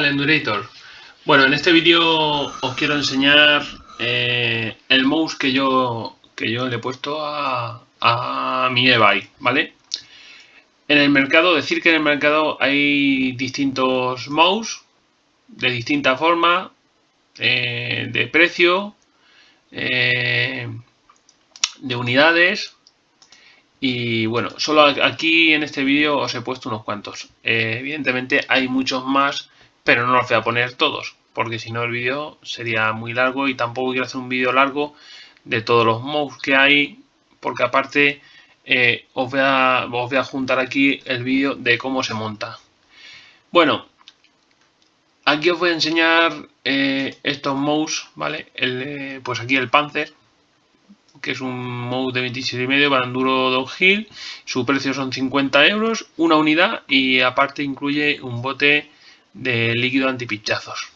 ¿Qué tal Endurator? Bueno, en este vídeo os quiero enseñar eh, el mouse que yo, que yo le he puesto a, mi e-bike, ¿vale? En el mercado, decir que en el mercado hay distintos mouse de distinta forma, eh, de precio, eh, de unidades y bueno, solo aquí en este vídeo os he puesto unos cuantos. evidentemente hay muchos más pero no los voy a poner todos, porque si no el vídeo sería muy largo y tampoco quiero hacer un vídeo largo de todos los mouse que hay, porque aparte eh, os, voy a, voy a juntar aquí el vídeo de cómo se monta. Bueno, aquí os voy a enseñar eh, estos mouse, ¿vale? El, pues aquí el Panzer, que es un mouse de 27,5 para enduro downhill. Su precio son 50 euros, una unidad y aparte incluye un bote de líquido antipinchazos.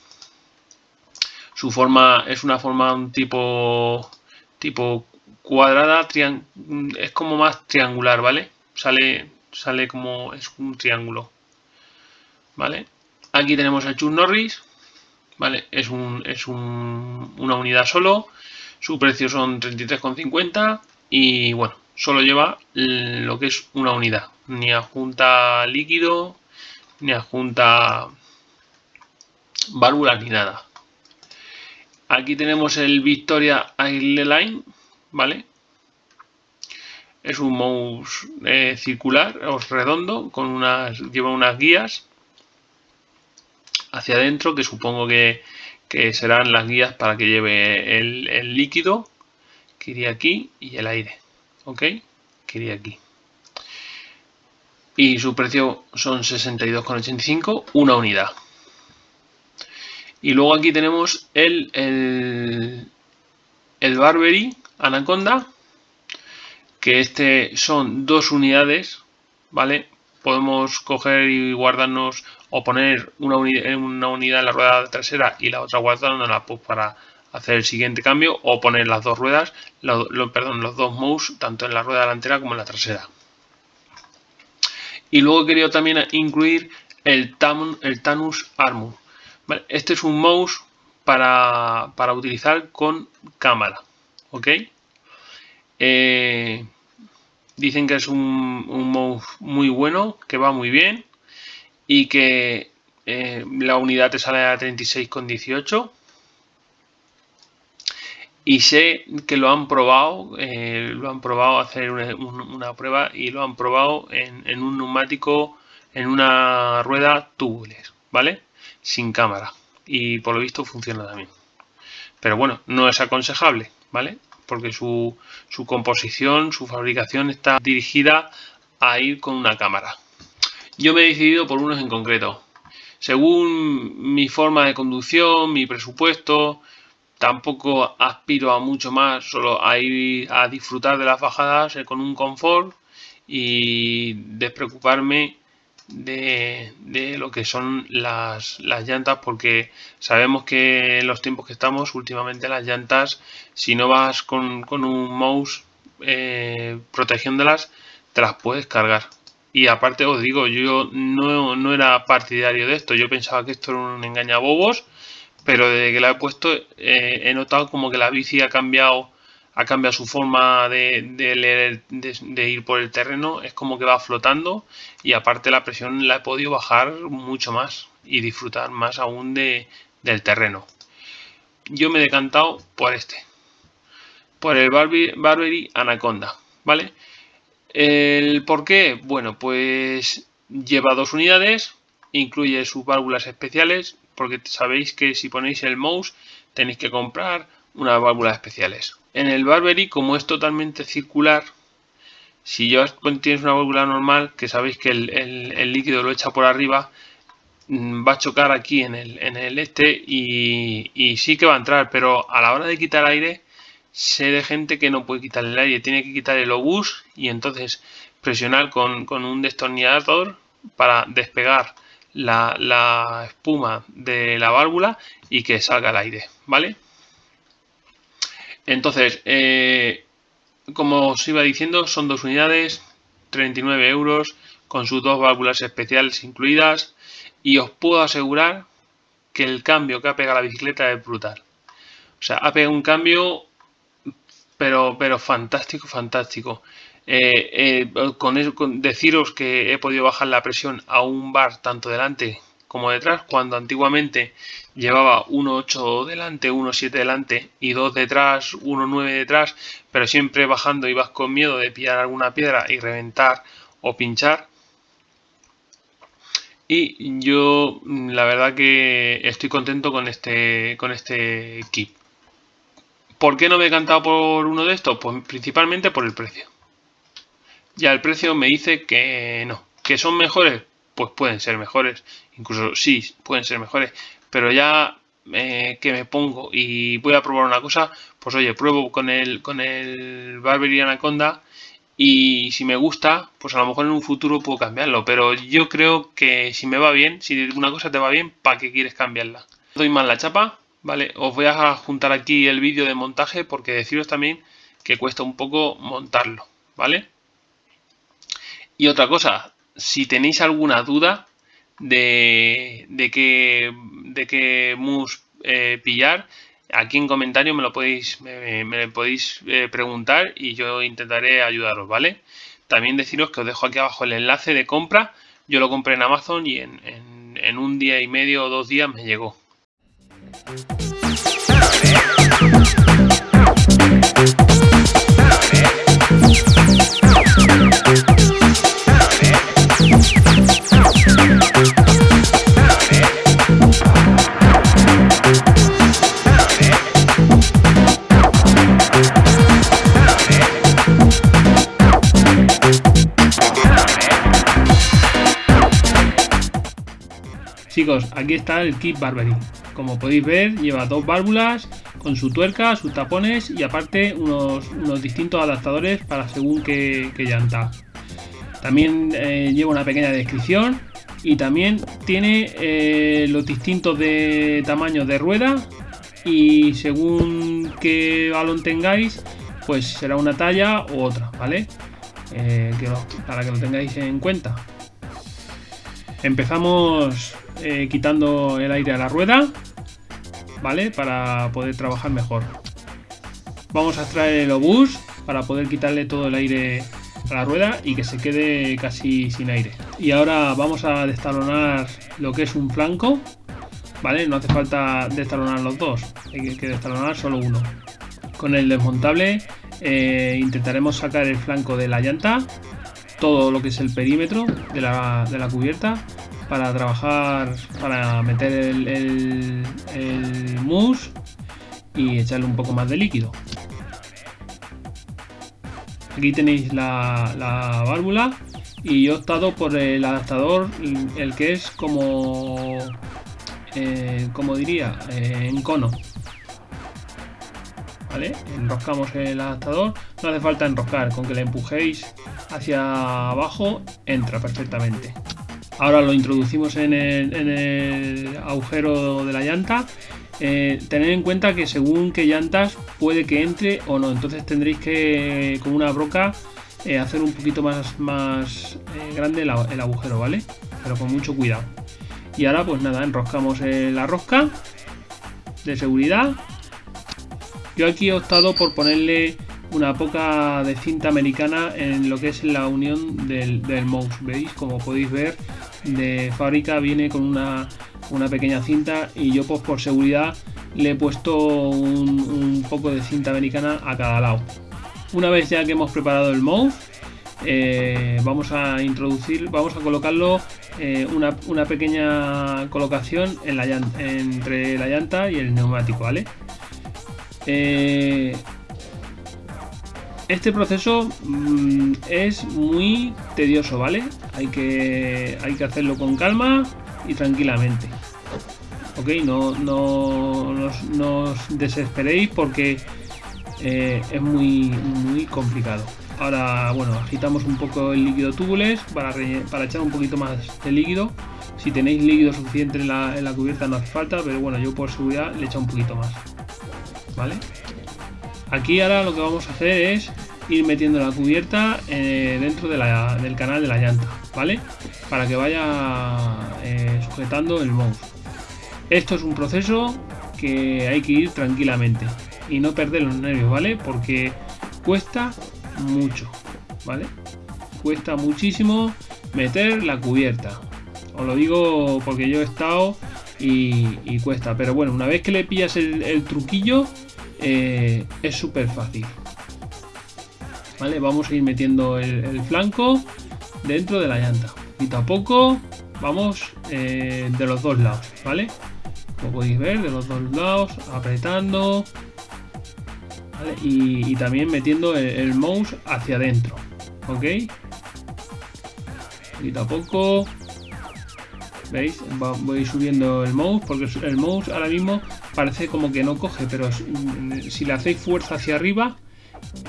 Su forma es una forma tipo tipo cuadrada, es como más triangular, ¿vale? Sale, sale como es un triángulo, ¿vale? Aquí tenemos el Chuck Norris, ¿vale? Es, un, es un, una unidad solo, su precio son 33,50 y bueno, solo lleva lo que es una unidad, ni adjunta líquido, ni adjunta válvulas ni nada. Aquí tenemos el Victoria Airline, ¿vale? Es un mouse eh, circular o redondo, con unas, lleva unas guías hacia adentro que supongo que, serán las guías para que lleve el, el, líquido que iría aquí y el aire, ¿ok? Que iría aquí. Y su precio son 62,85, una unidad. Y luego aquí tenemos el, el, el Anaconda, que este son dos unidades, ¿vale? Podemos coger y guardarnos o poner una, una unidad en la rueda trasera y la otra guardándola pues, para hacer el siguiente cambio o poner las dos ruedas, perdón, los dos mouse tanto en la rueda delantera como en la trasera. Y luego querido también incluir el, el Tanus Armor, este es un mouse para, utilizar con cámara. ¿Ok? Eh, dicen que es un, mouse muy bueno, que va muy bien y que eh, la unidad te sale a 36,18 y sé que lo han probado, eh, lo han probado hacer una, prueba y lo han probado en, en, un neumático, en una rueda tubules, ¿vale? Sin cámara y por lo visto funciona también. Pero bueno, no es aconsejable, ¿vale? Porque su, su composición, su fabricación está dirigida a ir con una cámara. Yo me he decidido por unos en concreto. Según mi forma de conducción, mi presupuesto, tampoco aspiro a mucho más, solo a ir a disfrutar de las bajadas con un confort y despreocuparme de, lo que son las, llantas porque sabemos que en los tiempos que estamos últimamente las llantas si no vas con, un mouse eh, protegiéndolas te las puedes cargar. Y aparte os digo yo no, no, era partidario de esto. Yo pensaba que esto era un engañabobos pero desde que la he puesto eh, he notado como que la bici ha cambiado ha cambiado su forma de, ir por el terreno, es como que va flotando y aparte la presión la he podido bajar mucho más y disfrutar más aún de, del terreno. Yo me he decantado por este, por el Barbary Anaconda, ¿vale? ¿El por qué? Bueno, pues lleva dos unidades, incluye sus válvulas especiales, porque sabéis que si ponéis el mouse tenéis que comprar unas válvulas especiales. En el Barbary, como es totalmente circular, si yo tienes una válvula normal, que sabéis que el, líquido lo echa por arriba, mm, va a chocar aquí en el, en el este y, sí que va a entrar, pero a la hora de quitar aire, sé de gente que no puede quitar el aire, tiene que quitar el obús y entonces presionar con, un destornillador para despegar la, la espuma de la válvula y que salga el aire, ¿vale? Entonces, eh, como os iba diciendo, son dos unidades, 39 euros, con sus dos válvulas especiales incluidas. Y os puedo asegurar que el cambio que ha pegado la bicicleta es brutal. O sea, ha pegado un cambio, pero, pero fantástico, fantástico. Eh, eh, con, eso, con deciros que he podido bajar la presión a un bar tanto delante como detrás, cuando antiguamente llevaba 1.8 delante, 1.7 delante y 2 detrás, 1.9 detrás, pero siempre bajando ibas con miedo de pillar alguna piedra y reventar o pinchar. Y yo la verdad que estoy contento con este, con este kit. ¿Por qué no me he cantado por uno de estos? Pues principalmente por el precio. Ya el precio me dice que no. ¿Que son mejores? Pues pueden ser mejores incluso sí, pueden ser mejores, pero ya eh, que me pongo y voy a probar una cosa, pues oye, pruebo con el, con el Barbery Anaconda y si me gusta, pues a lo mejor en un futuro puedo cambiarlo, pero yo creo que si me va bien, si una cosa te va bien, ¿para qué quieres cambiarla? Doy mal la chapa, ¿vale? Os voy a juntar aquí el vídeo de montaje porque deciros también que cuesta un poco montarlo, ¿vale? Y otra cosa, si tenéis alguna duda, de, de qué, de qué mus eh, pillar, aquí en comentarios me lo podéis, me, podéis eh, preguntar y yo intentaré ayudaros, ¿vale? También deciros que os dejo aquí abajo el enlace de compra. Yo lo compré en Amazon y en, en un día y medio o dos días me llegó. Aquí está el kit Barbery. Como podéis ver, lleva dos válvulas con su tuerca, sus tapones y aparte unos, distintos adaptadores para según qué, llanta. También eh, lleva una pequeña descripción y también tiene eh, los distintos de tamaños de rueda y según qué balón tengáis, pues será una talla u otra, ¿vale? Eh, para que lo tengáis en cuenta. Empezamos eh, quitando el aire a la rueda, ¿vale? Para poder trabajar mejor. Vamos a extraer el obús para poder quitarle todo el aire a la rueda y que se quede casi sin aire. Y ahora vamos a destalonar lo que es un flanco, ¿vale? No hace falta destalonar los dos, hay que destalonar solo uno. Con el desmontable eh, intentaremos sacar el flanco de la llanta, todo lo que es el perímetro de la, de la cubierta para trabajar, para meter el, el, mousse y echarle un poco más de líquido. Aquí tenéis la, válvula y yo he optado por el adaptador, el que es como, eh, como diría, eh, en cono. ¿Vale? Enroscamos el adaptador, no hace falta enroscar, con que le empujéis hacia abajo entra perfectamente. Ahora lo introducimos en el, agujero de la llanta. Eh, tener en cuenta que según qué llantas puede que entre o no. Entonces tendréis que con una broca eh, hacer un poquito más, más eh, grande el, agujero, ¿vale? Pero con mucho cuidado. Y ahora pues nada, enroscamos la rosca de seguridad. Yo aquí he optado por ponerle una poca de cinta americana en lo que es la unión del, del mouse. ¿Veis? Como podéis ver, de fábrica viene con una, pequeña cinta y yo pues por seguridad le he puesto un, poco de cinta americana a cada lado. Una vez ya que hemos preparado el mouse, eh, vamos a introducir, vamos a colocarlo eh, una, pequeña colocación en la entre la llanta y el neumático, ¿vale? Eh, este proceso mm, es muy tedioso, ¿vale? Hay que, hay que hacerlo con calma y tranquilamente. Ok, no, no, os desesperéis porque eh, es muy, muy complicado. Ahora, bueno, agitamos un poco el líquido tubules para, para echar un poquito más de líquido. Si tenéis líquido suficiente en la, en la cubierta no hace falta, pero bueno, yo por seguridad le echo un poquito más. ¿Vale? Aquí ahora lo que vamos a hacer es ir metiendo la cubierta eh, dentro del canal de la llanta, ¿vale? Para que vaya eh, sujetando el mouse. Esto es un proceso que hay que ir tranquilamente y no perder los nervios, ¿vale? Porque cuesta mucho, ¿vale? Cuesta muchísimo meter la cubierta. Os lo digo porque yo he estado y, cuesta. Pero bueno, una vez que le pillas el, truquillo, eh, es súper fácil. ¿Vale? Vamos a ir metiendo el, flanco dentro de la llanta. Poquito a poco vamos eh, de los dos lados, ¿vale? Como podéis ver, de los dos lados, apretando. Y, también metiendo el, mouse hacia adentro, ¿ok? Poquito a poco. ¿Veis? voy subiendo el mouse porque el mouse ahora mismo parece como que no coge, pero si le hacéis fuerza hacia arriba,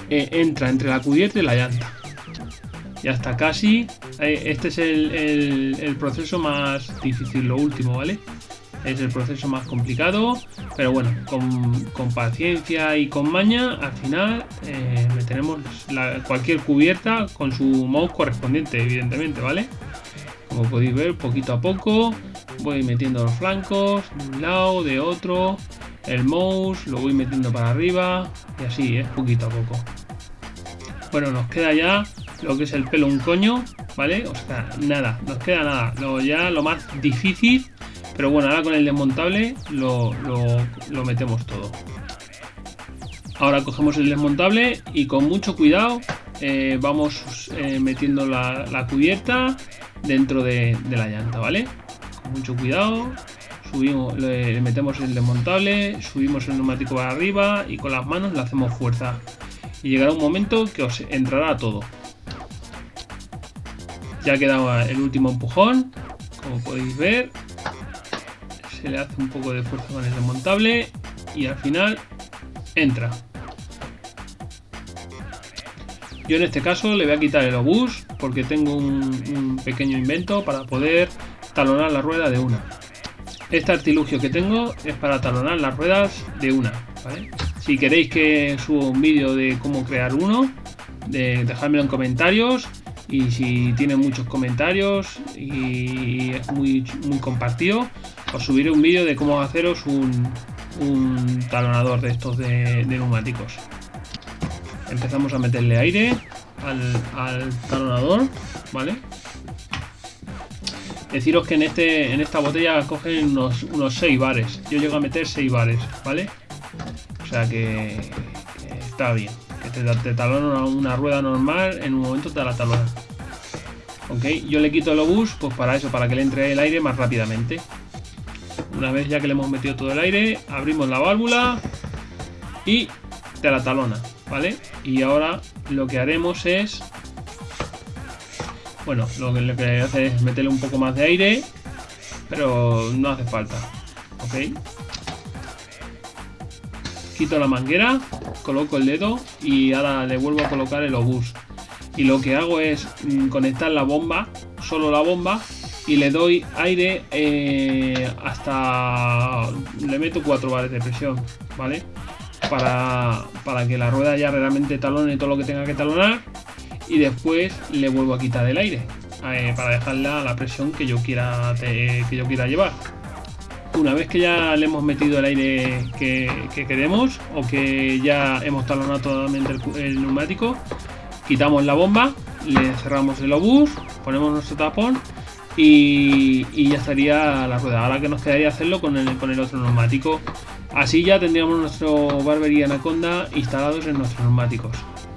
eh, entra entre la cubierta y la llanta. Ya está casi. Eh, este es el, proceso más difícil, lo último, ¿vale? Es el proceso más complicado, pero bueno, con, paciencia y con maña, al final eh, meteremos cualquier cubierta con su mouse correspondiente, evidentemente, ¿vale? Como podéis ver, poquito a poco voy metiendo los flancos de un lado, de otro, el mouse lo voy metiendo para arriba y así, es poquito a poco. Bueno, nos queda ya lo que es el pelo un coño, ¿vale? O sea, nada, nos queda nada. Lo, ya lo más difícil, pero bueno, ahora con el desmontable lo, metemos todo. Ahora cogemos el desmontable y con mucho cuidado eh, vamos eh, metiendo la, cubierta dentro de, la llanta, ¿vale? Con mucho cuidado, subimos, le, metemos el desmontable, subimos el neumático para arriba y con las manos le hacemos fuerza. Y llegará un momento que os entrará todo. Ya quedaba el último empujón, como podéis ver. Se le hace un poco de fuerza con el desmontable y al final entra. Yo en este caso le voy a quitar el obús porque tengo un, pequeño invento para poder talonar la rueda de una. Este artilugio que tengo es para talonar las ruedas de una. Si queréis que suba un vídeo de cómo crear uno, de, dejadmelo en comentarios. Y si tiene muchos comentarios y es muy, muy compartido, os subiré un vídeo de cómo haceros un, talonador de estos de, neumáticos. Empezamos a meterle aire al, al talonador, ¿vale? Deciros que en, este, en esta botella cogen unos, unos 6 bares. Yo llego a meter 6 bares, ¿vale? O sea que, está bien. Que te, te talona una rueda normal, en un momento te la talona. Ok, yo le quito el obús, pues para eso, para que le entre el aire más rápidamente. Una vez ya que le hemos metido todo el aire, abrimos la válvula y te la talona, ¿vale? Y ahora lo que haremos es bueno, lo que, lo que hace es meterle un poco más de aire, pero no hace falta. ¿Ok? Quito la manguera, coloco el dedo y ahora le vuelvo a colocar el obús. Y lo que hago es mm, conectar la bomba, solo la bomba, y le doy aire eh, hasta... le meto 4 bares de presión, ¿vale? Para, para que la rueda ya realmente talone todo lo que tenga que talonar y después le vuelvo a quitar el aire eh, para dejarla a la presión que yo quiera que yo quiera llevar. Una vez que ya le hemos metido el aire que, queremos o que ya hemos talonado totalmente el, neumático quitamos la bomba le cerramos el obús ponemos nuestro tapón y, ya estaría la rueda ahora que nos quedaría hacerlo con el, otro neumático así ya tendríamos nuestro barbería anaconda instalados en nuestros neumáticos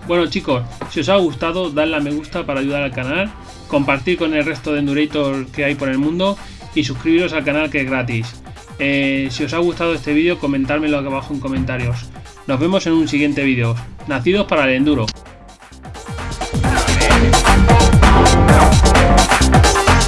bueno chicos, si os ha gustado, dadle a me gusta para ayudar al canal, compartir con el resto de Endurator que hay por el mundo y suscribiros al canal que es gratis. Eh, si os ha gustado este vídeo, comentármelo aquí abajo en comentarios. Nos vemos en un siguiente vídeo. Nacidos para el enduro.